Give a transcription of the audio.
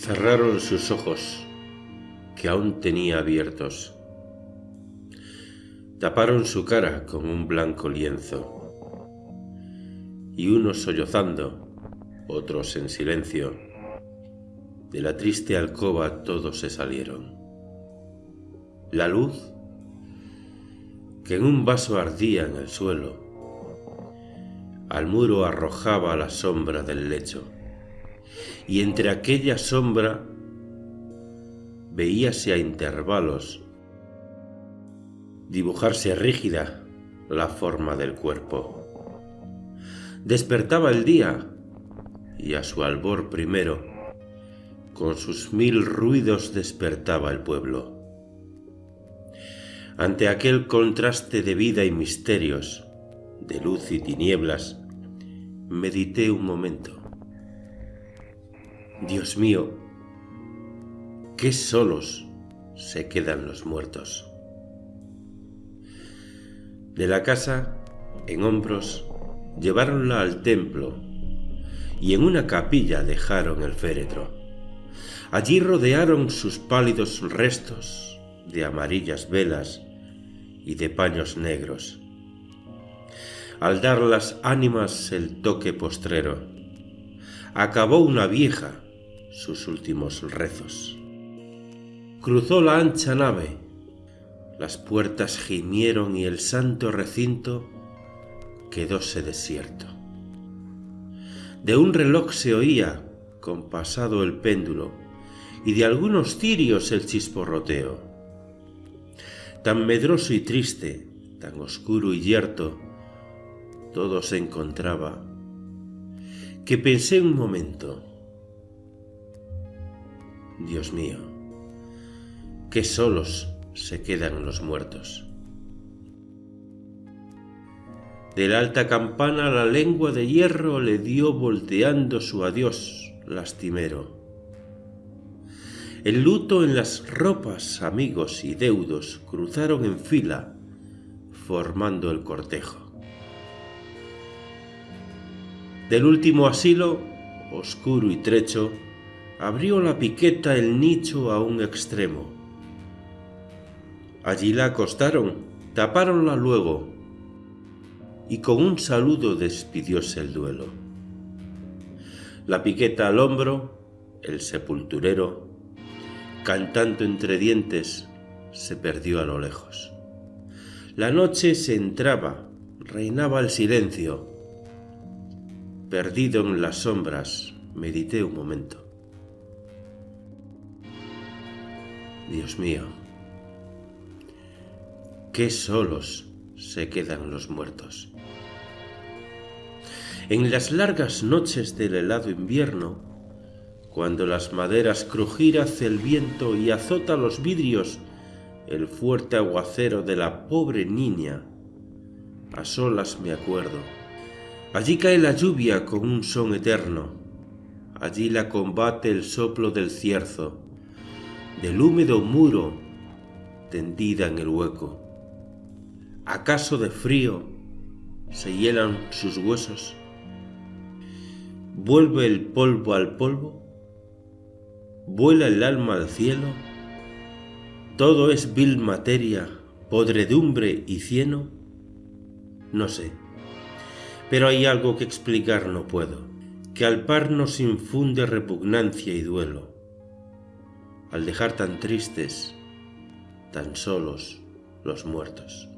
Cerraron sus ojos, que aún tenía abiertos. Taparon su cara con un blanco lienzo. Y unos sollozando, otros en silencio. De la triste alcoba todos se salieron. La luz, que en un vaso ardía en el suelo, al muro arrojaba la sombra del lecho, y entre aquella sombra veíase a intervalos dibujarse rígida la forma del cuerpo. Despertaba el día y a su albor primero, con sus mil ruidos despertaba el pueblo. Ante aquel contraste de vida y misterios, de luz y tinieblas, medité un momento. Dios mío, qué solos se quedan los muertos. De la casa, en hombros, lleváronla al templo y en una capilla dejaron el féretro. Allí rodearon sus pálidos restos de amarillas velas y de paños negros. Al dar las ánimas el toque postrero, acabó una vieja sus últimos rezos. Cruzó la ancha nave, las puertas gimieron y el santo recinto quedóse desierto. De un reloj se oía, compasado el péndulo, y de algunos cirios el chisporroteo. Tan medroso y triste, tan oscuro y yerto, todo se encontraba, que pensé un momento, Dios mío, qué solos se quedan los muertos. De la alta campana la lengua de hierro le dio volteando su adiós lastimero. El luto en las ropas, amigos y deudos cruzaron en fila, formando el cortejo. Del último asilo, oscuro y trecho, abrió la piqueta el nicho a un extremo. Allí la acostaron, tapáronla luego, y con un saludo despidióse el duelo. La piqueta al hombro, el sepulturero, cantando entre dientes, se perdió a lo lejos. La noche se entraba, reinaba el silencio. Perdido en las sombras, medité un momento. Dios mío, qué solos se quedan los muertos. En las largas noches del helado invierno, cuando las maderas crujir hace el viento y azota los vidrios el fuerte aguacero de la pobre niña, a solas me acuerdo. Allí cae la lluvia con un son eterno, allí la combate el soplo del cierzo, del húmedo muro tendida en el hueco. ¿Acaso de frío se hielan sus huesos? ¿Vuelve el polvo al polvo? ¿Vuela el alma al cielo? ¿Todo es vil materia, podredumbre y cieno? No sé, pero hay algo que explicar no puedo, que al par nos infunde repugnancia y duelo, al dejar tan tristes, tan solos los muertos.